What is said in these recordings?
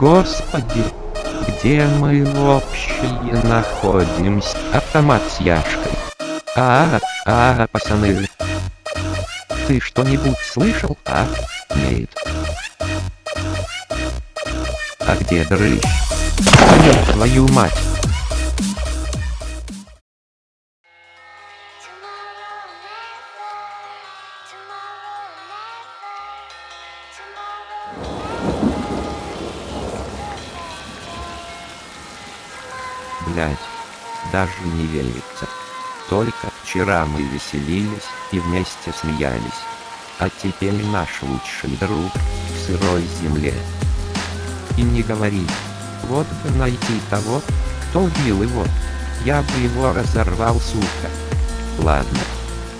Господи, где мы вообще находимся? Автомат с яшкой. А, -а, а, пацаны. Ты что-нибудь слышал, а? Нет. А где дрыщ? Твою мать. Блять, даже не верится. Только вчера мы веселились и вместе смеялись. А теперь наш лучший друг в сырой земле. И не говори, вот бы найти того, кто убил его. Я бы его разорвал, сука. Ладно,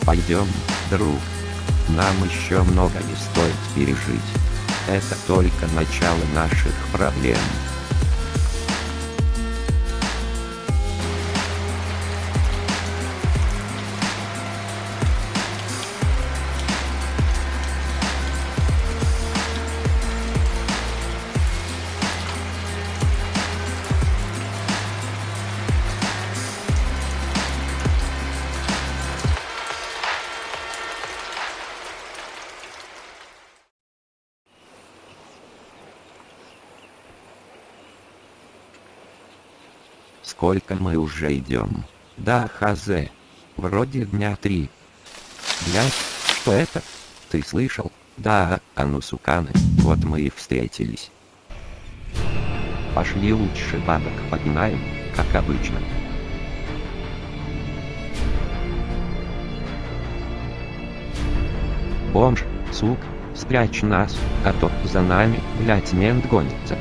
пойдем, друг. Нам еще много не стоит пережить. Это только начало наших проблем. Сколько мы уже идем? Да, хазе. Вроде дня три. Блять, что это? Ты слышал? Да, а ну суканы, вот мы и встретились. Пошли лучше бабок погнаем, как обычно. Бомж, сук, спрячь нас, а то за нами, блять, мент гонится.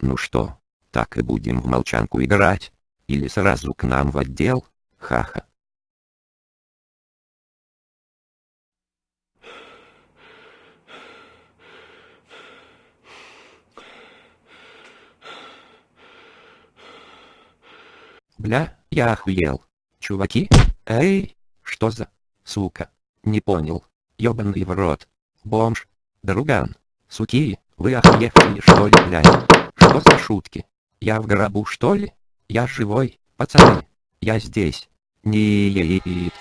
Ну что, так и будем в молчанку играть? Или сразу к нам в отдел? Ха-ха. Бля, я охуел. Чуваки? Эй, что за... Сука. Не понял. Ёбаный в рот. Бомж. Друган. Суки, вы охуели что ли, блядь? Что за шутки? Я в гробу что ли? Я живой, пацаны. Я здесь. Нет.